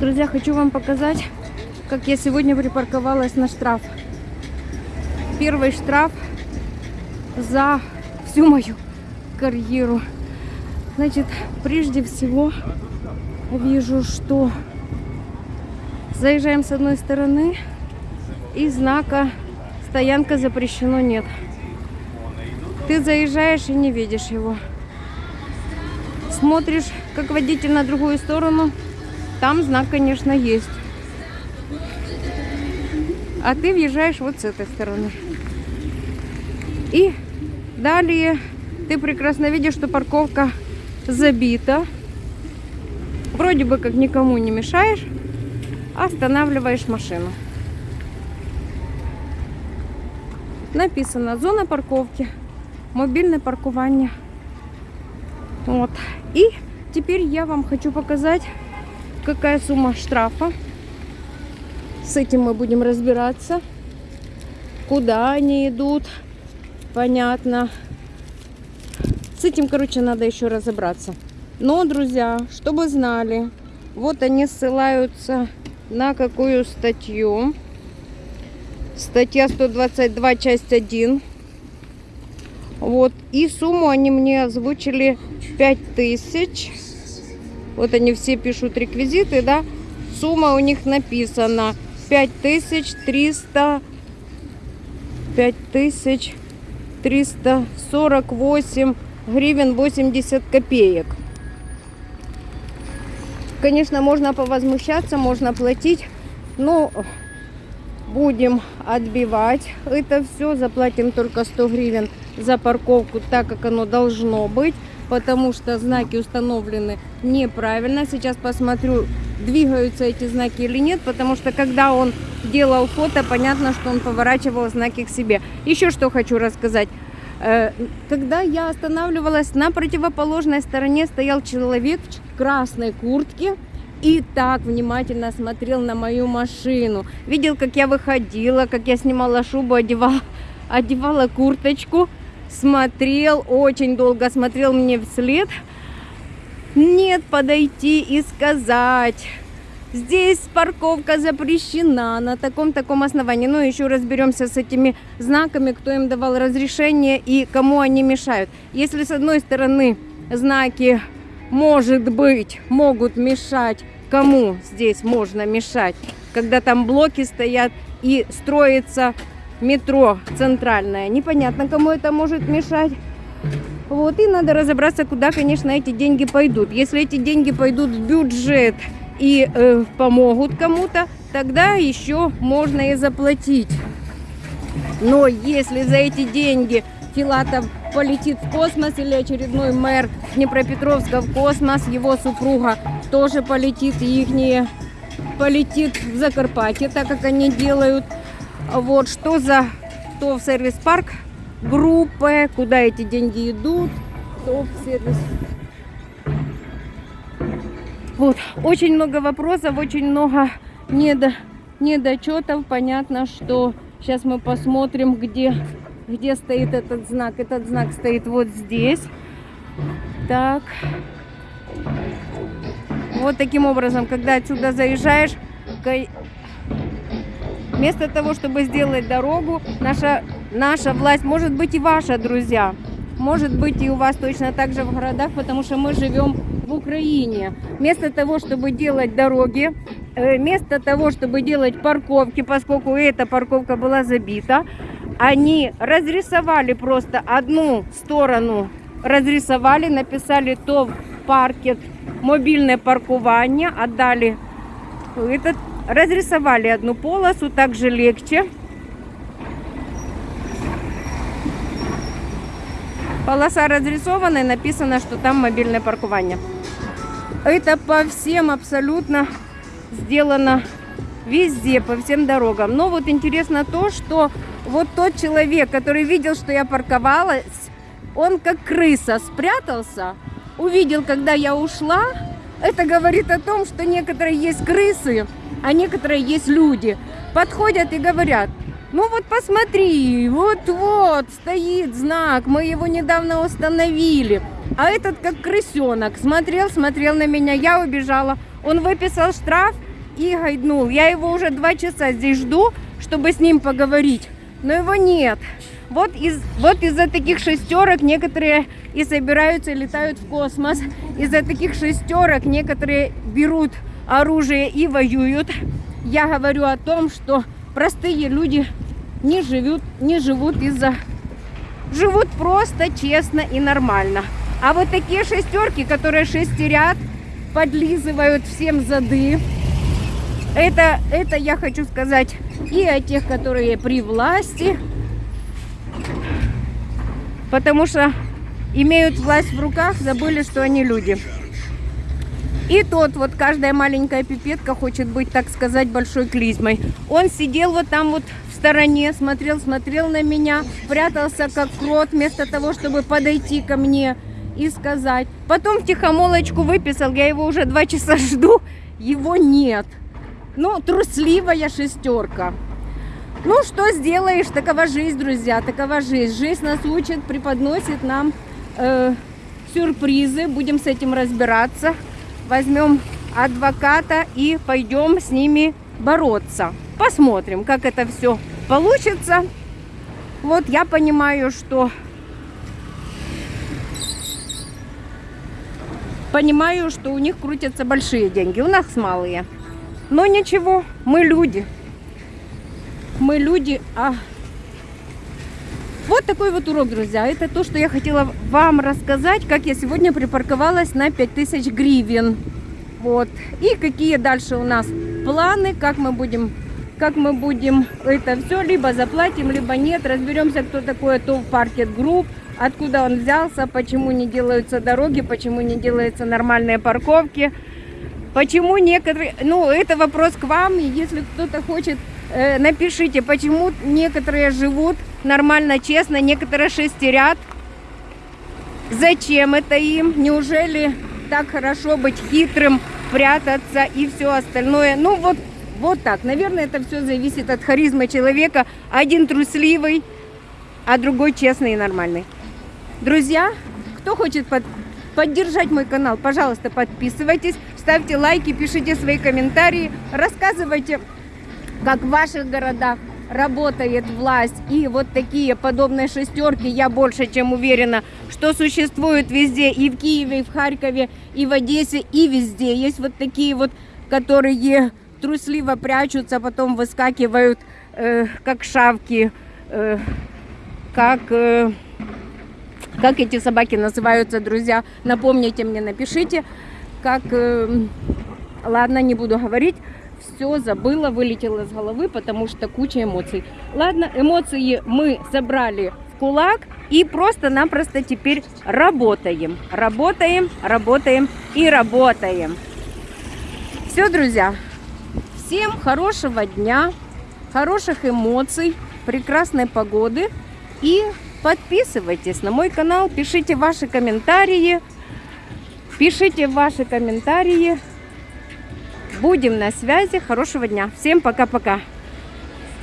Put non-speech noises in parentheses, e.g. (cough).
Друзья, хочу вам показать, как я сегодня припарковалась на штраф. Первый штраф за всю мою карьеру. Значит, прежде всего вижу, что заезжаем с одной стороны и знака стоянка запрещено нет. Ты заезжаешь и не видишь его. Смотришь, как водитель на другую сторону, там знак, конечно, есть. А ты въезжаешь вот с этой стороны. И далее ты прекрасно видишь, что парковка забита. Вроде бы как никому не мешаешь, останавливаешь машину. Написано зона парковки, мобильное паркование. Вот. И теперь я вам хочу показать, какая сумма штрафа. С этим мы будем разбираться. Куда они идут, понятно. С этим, короче, надо еще разобраться. Но, друзья, чтобы знали, вот они ссылаются на какую статью. Статья 122, часть 1. Вот. И сумму они мне озвучили 5000. Вот они все пишут реквизиты, да. Сумма у них написана 5300 5348 гривен 80 копеек. Конечно, можно повозмущаться, можно платить, но будем отбивать это все. Заплатим только 100 гривен за парковку, так как оно должно быть, потому что знаки установлены неправильно. Сейчас посмотрю, двигаются эти знаки или нет, потому что когда он делал фото, понятно, что он поворачивал знаки к себе. Еще что хочу рассказать. Э, когда я останавливалась, на противоположной стороне стоял человек в красной куртке, и так внимательно смотрел на мою машину. Видел, как я выходила, как я снимала шубу, одевала, (laughs) одевала курточку. Смотрел, очень долго смотрел мне вслед. Нет, подойти и сказать. Здесь парковка запрещена на таком-таком основании. Ну, еще разберемся с этими знаками, кто им давал разрешение и кому они мешают. Если с одной стороны знаки может быть, могут мешать. Кому здесь можно мешать? Когда там блоки стоят и строится метро центральное. Непонятно, кому это может мешать. Вот, и надо разобраться, куда, конечно, эти деньги пойдут. Если эти деньги пойдут в бюджет и э, помогут кому-то, тогда еще можно и заплатить. Но если за эти деньги Филатов полетит в космос или очередной мэр Днепропетровска в космос, его супруга тоже полетит, и их полетит в Закарпатье, так как они делают. Вот что за то в сервис-парк группы, куда эти деньги идут, то в сервис. Вот, очень много вопросов, очень много недо, недочетов. Понятно, что сейчас мы посмотрим, где где стоит этот знак. Этот знак стоит вот здесь. Так. Вот таким образом, когда отсюда заезжаешь, вместо того, чтобы сделать дорогу, наша, наша власть, может быть и ваша, друзья, может быть и у вас точно так же в городах, потому что мы живем в Украине. Вместо того, чтобы делать дороги, э, вместо того, чтобы делать парковки, поскольку эта парковка была забита, они разрисовали просто одну сторону, разрисовали, написали то паркет, мобильное паркование, отдали этот, разрисовали одну полосу, также легче. Полоса разрисована и написано, что там мобильное паркование. Это по всем абсолютно сделано везде, по всем дорогам. Но вот интересно то, что вот тот человек, который видел, что я парковалась, он как крыса спрятался, увидел, когда я ушла. Это говорит о том, что некоторые есть крысы, а некоторые есть люди. Подходят и говорят, ну вот посмотри, вот-вот стоит знак, мы его недавно установили. А этот как крысенок, смотрел, смотрел на меня, я убежала. Он выписал штраф, и гайднул. Я его уже два часа здесь жду, чтобы с ним поговорить, но его нет. Вот, из, вот из-за таких шестерок некоторые и собираются, летают в космос. Из-за таких шестерок некоторые берут оружие и воюют. Я говорю о том, что простые люди не живут, не живут из-за... Живут просто, честно и нормально. А вот такие шестерки, которые шестерят, подлизывают всем зады, это, это я хочу сказать и о тех, которые при власти, потому что имеют власть в руках, забыли, что они люди. И тот, вот каждая маленькая пипетка хочет быть, так сказать, большой клизмой. Он сидел вот там вот в стороне, смотрел, смотрел на меня, прятался как крот, вместо того, чтобы подойти ко мне и сказать. Потом в тихомолочку выписал, я его уже два часа (laughs) жду, его нет. Ну, трусливая шестерка. Ну, что сделаешь, такова жизнь, друзья, такова жизнь. Жизнь нас учит, преподносит нам э, сюрпризы, будем с этим разбираться. Возьмем адвоката и пойдем с ними бороться. Посмотрим, как это все получится. Вот я понимаю, что... Понимаю, что у них крутятся большие деньги, у нас малые. Но ничего, мы люди мы люди, а вот такой вот урок, друзья. Это то, что я хотела вам рассказать, как я сегодня припарковалась на 5000 гривен. Вот. И какие дальше у нас планы, как мы будем как мы будем это все, либо заплатим, либо нет. Разберемся, кто такой ТОВ Паркет Групп, откуда он взялся, почему не делаются дороги, почему не делаются нормальные парковки. Почему некоторые... Ну, это вопрос к вам, если кто-то хочет Э, напишите, почему некоторые живут нормально, честно, некоторые шестерят. Зачем это им? Неужели так хорошо быть хитрым, прятаться и все остальное? Ну вот, вот так. Наверное, это все зависит от харизмы человека. Один трусливый, а другой честный и нормальный. Друзья, кто хочет под, поддержать мой канал, пожалуйста, подписывайтесь, ставьте лайки, пишите свои комментарии, рассказывайте как в ваших городах работает власть и вот такие подобные шестерки, я больше чем уверена, что существуют везде, и в Киеве, и в Харькове, и в Одессе, и везде. Есть вот такие вот, которые трусливо прячутся, потом выскакивают, э, как шавки, э, как... Э, как эти собаки называются, друзья? Напомните мне, напишите. Как... Э, ладно, не буду говорить все забыла, вылетела из головы, потому что куча эмоций. Ладно, эмоции мы собрали в кулак и просто-напросто теперь работаем. Работаем, работаем и работаем. Все, друзья, всем хорошего дня, хороших эмоций, прекрасной погоды и подписывайтесь на мой канал, пишите ваши комментарии, пишите ваши комментарии, Будем на связи. Хорошего дня. Всем пока-пока.